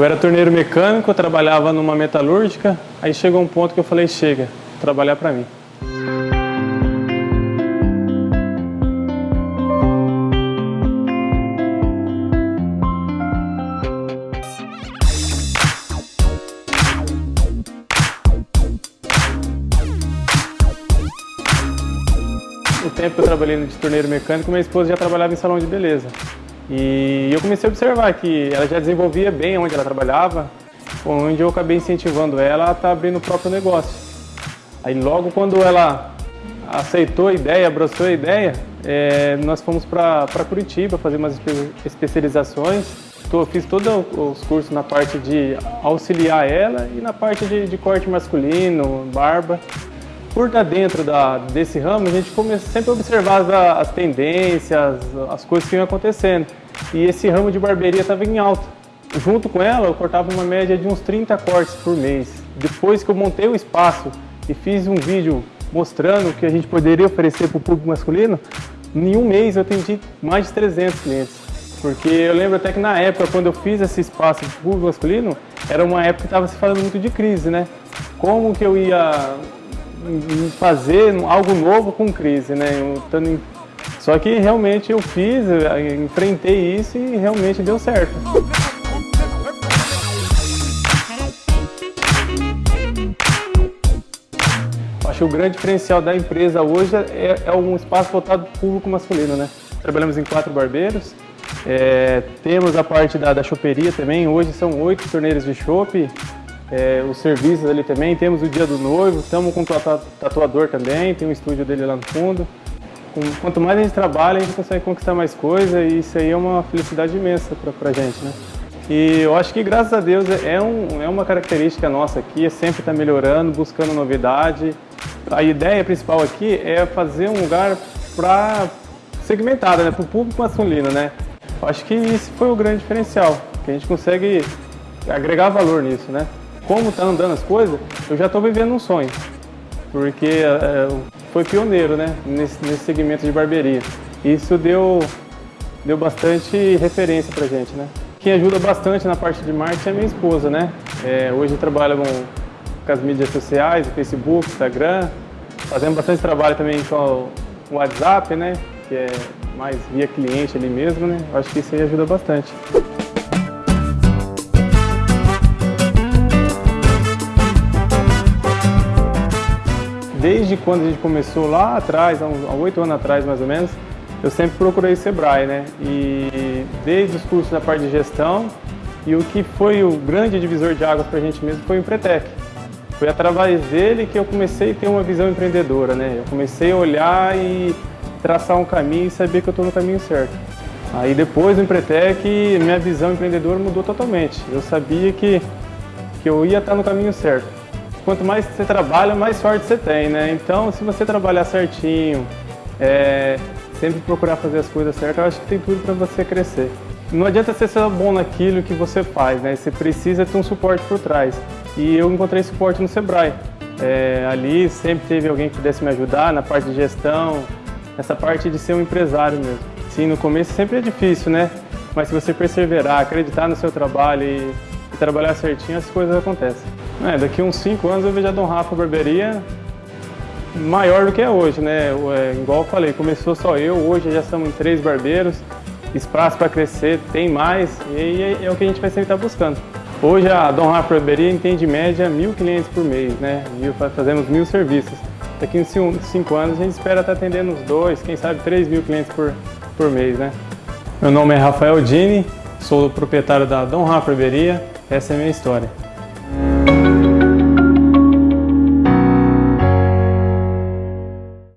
Eu era torneiro mecânico, trabalhava numa metalúrgica, aí chegou um ponto que eu falei, chega, trabalhar para mim. O tempo que eu trabalhei de torneiro mecânico, minha esposa já trabalhava em salão de beleza. E eu comecei a observar que ela já desenvolvia bem onde ela trabalhava, onde eu acabei incentivando ela a estar tá abrindo o próprio negócio. Aí logo quando ela aceitou a ideia, abraçou a ideia, é, nós fomos para Curitiba fazer umas especializações. Tô, fiz todos os cursos na parte de auxiliar ela e na parte de, de corte masculino, barba por estar dentro da, desse ramo, a gente começa sempre a observar as, as tendências, as coisas que iam acontecendo. E esse ramo de barbearia estava em alta. Junto com ela, eu cortava uma média de uns 30 cortes por mês. Depois que eu montei o espaço e fiz um vídeo mostrando o que a gente poderia oferecer para o público masculino, em um mês eu atendi mais de 300 clientes. Porque eu lembro até que na época, quando eu fiz esse espaço o público masculino, era uma época que estava se falando muito de crise, né? Como que eu ia fazer algo novo com crise, né? Só que realmente eu fiz, eu enfrentei isso e realmente deu certo. Acho que o grande diferencial da empresa hoje é, é um espaço voltado para o público masculino, né? Trabalhamos em quatro barbeiros, é, temos a parte da, da choperia também, hoje são oito torneiros de chope, é, os serviços ali também, temos o dia do noivo, estamos com o tatuador também, tem um estúdio dele lá no fundo. Quanto mais a gente trabalha, a gente consegue conquistar mais coisa e isso aí é uma felicidade imensa para a gente, né? E eu acho que, graças a Deus, é, um, é uma característica nossa aqui, é sempre estar tá melhorando, buscando novidade. A ideia principal aqui é fazer um lugar para segmentado, né? para o público masculino, né? Eu acho que isso foi o grande diferencial, que a gente consegue agregar valor nisso, né? Como tá andando as coisas, eu já estou vivendo um sonho. Porque é, foi pioneiro, né, nesse, nesse segmento de barbearia. Isso deu, deu bastante referência pra gente, né. Quem ajuda bastante na parte de marketing é minha esposa, né. É, hoje trabalha com, com as mídias sociais, Facebook, Instagram. Fazendo bastante trabalho também com o WhatsApp, né, que é mais via cliente ali mesmo, né. Acho que isso aí ajuda bastante. Desde quando a gente começou lá atrás, há oito anos atrás mais ou menos, eu sempre procurei Sebrae, né? E desde os cursos da parte de gestão e o que foi o grande divisor de águas para a gente mesmo foi o Empretec. Foi através dele que eu comecei a ter uma visão empreendedora, né? Eu comecei a olhar e traçar um caminho e saber que eu estou no caminho certo. Aí depois do Empretec, minha visão empreendedora mudou totalmente. Eu sabia que, que eu ia estar no caminho certo quanto mais você trabalha, mais sorte você tem, né? Então, se você trabalhar certinho, é, sempre procurar fazer as coisas certas, eu acho que tem tudo para você crescer. Não adianta ser bom naquilo que você faz, né? Você precisa ter um suporte por trás. E eu encontrei suporte no Sebrae. É, ali sempre teve alguém que pudesse me ajudar na parte de gestão, essa parte de ser um empresário mesmo. Sim, no começo sempre é difícil, né? Mas se você perseverar, acreditar no seu trabalho e, e trabalhar certinho, as coisas acontecem. É, daqui uns 5 anos eu vejo a Dom Rafa Barbearia maior do que é hoje, né? É, igual eu falei, começou só eu, hoje já estamos em três barbeiros, espaço para crescer, tem mais, e é, é, o que a gente vai sempre estar tá buscando. Hoje a Dom Rafa Barbearia entende média mil clientes por mês, né? Fazemos mil serviços. Daqui uns 5 anos a gente espera estar tá atendendo uns dois, quem sabe 3 mil clientes por, por mês, né? Meu nome é Rafael Dini, sou proprietário da Dom Rafa Barbearia, essa é a minha história.